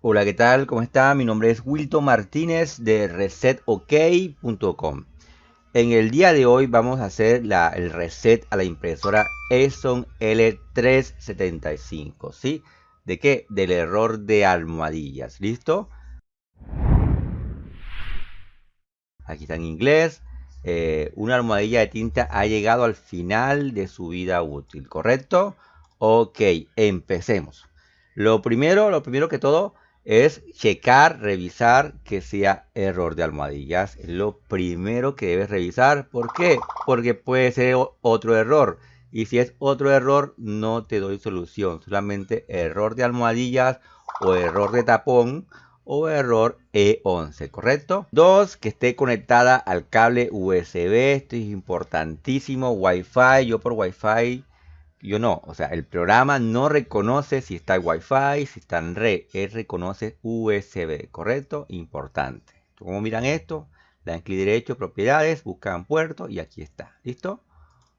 Hola, ¿qué tal? ¿Cómo está? Mi nombre es Wilton Martínez de resetok.com. En el día de hoy vamos a hacer el reset a la impresora Epson L375, ¿sí? ¿De qué? Del error de almohadillas, ¿listo? Aquí está en inglés. Eh, una almohadilla de tinta ha llegado al final de su vida útil, ¿correcto? Ok, empecemos. Lo primero, lo primero que todo es checar, revisar que sea error de almohadillas. Es lo primero que debes revisar. ¿Por qué? Porque puede ser otro error. Y si es otro error, no te doy solución. Solamente error de almohadillas o error de tapón o error E11, ¿correcto? Dos, que esté conectada al cable USB. Esto es importantísimo. Wi-Fi. Yo por Wi-Fi yo no, o sea, el programa no reconoce si está en Wi-Fi, si está en red, él reconoce USB, ¿correcto? Importante. ¿Cómo miran esto? Le dan clic derecho, propiedades, buscan puerto y aquí está. ¿Listo?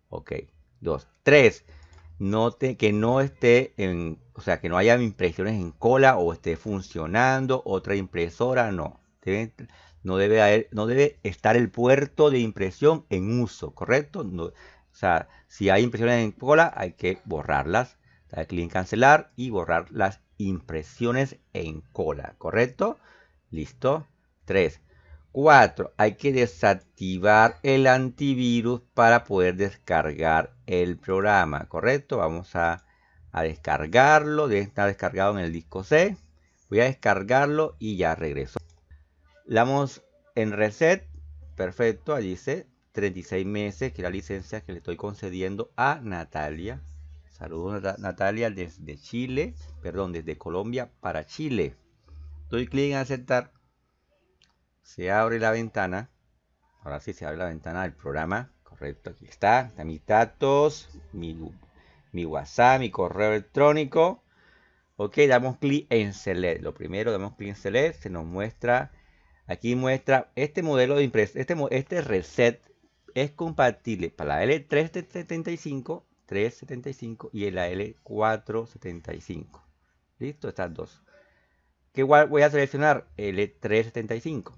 Ok. Dos. Tres. Note que no esté en, o sea, que no haya impresiones en cola o esté funcionando otra impresora, no. no, debe no debe estar el puerto de impresión en uso, ¿correcto? No, sea, si hay impresiones en cola, hay que borrarlas. Dar clic en cancelar y borrar las impresiones en cola, ¿correcto? Listo. 3. 4. Hay que desactivar el antivirus para poder descargar el programa, ¿correcto? Vamos a, a descargarlo. Debe estar descargado en el disco C. Voy a descargarlo y ya regreso. Le damos en reset. Perfecto, allí dice 36 meses, que la licencia que le estoy concediendo a Natalia. Saludos Natalia desde Chile, perdón, desde Colombia para Chile. Doy clic en aceptar. Se abre la ventana. Ahora sí se abre la ventana del programa. Correcto, aquí está. Están mis datos, mi, mi WhatsApp, mi correo electrónico. Ok, damos clic en Select. Lo primero, damos clic en Select. Se nos muestra, aquí muestra este modelo de impresión, este, este reset es compatible para la L375, 375 y la L475. Listo, estas dos. Que igual voy a seleccionar L375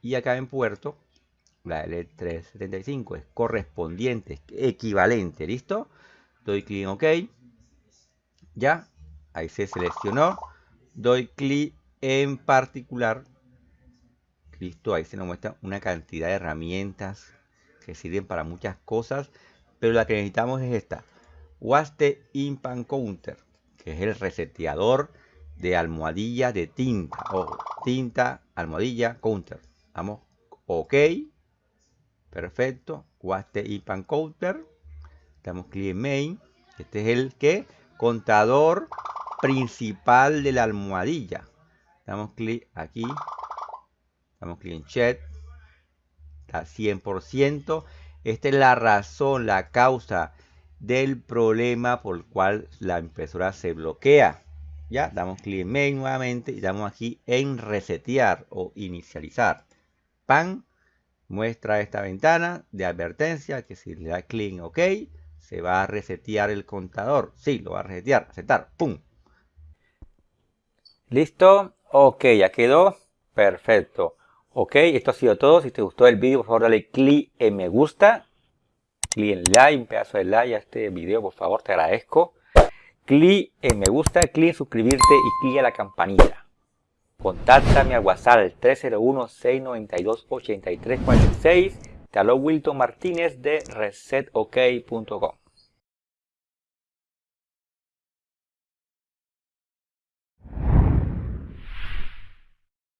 y acá en puerto la L375 es correspondiente, equivalente, ¿listo? Doy clic en OK. Ya, ahí se seleccionó. Doy clic en particular. Listo, ahí se nos muestra una cantidad de herramientas que sirven para muchas cosas, pero la que necesitamos es esta. Waste Impan Counter, que es el reseteador de almohadilla de tinta o tinta, almohadilla, counter. Vamos, ok, perfecto, Waste Impan Counter, damos clic en main, este es el que contador principal de la almohadilla. Damos clic aquí, damos clic en chat, 100%. Esta es la razón, la causa del problema por el cual la impresora se bloquea. Ya, damos clic en main nuevamente y damos aquí en resetear o inicializar. PAN muestra esta ventana de advertencia que si le da clic en OK se va a resetear el contador. Sí, lo va a resetear, aceptar, ¡pum! ¿Listo? Ok, ya quedó. Perfecto. Ok, esto ha sido todo. Si te gustó el vídeo, por favor dale clic en me gusta. Clic en like, un pedazo de like a este video, por favor, te agradezco. Clic en me gusta, clic en suscribirte y clic en la campanita. Contáctame al WhatsApp 301-692-8346. Te habló Wilton Martínez de resetok.com.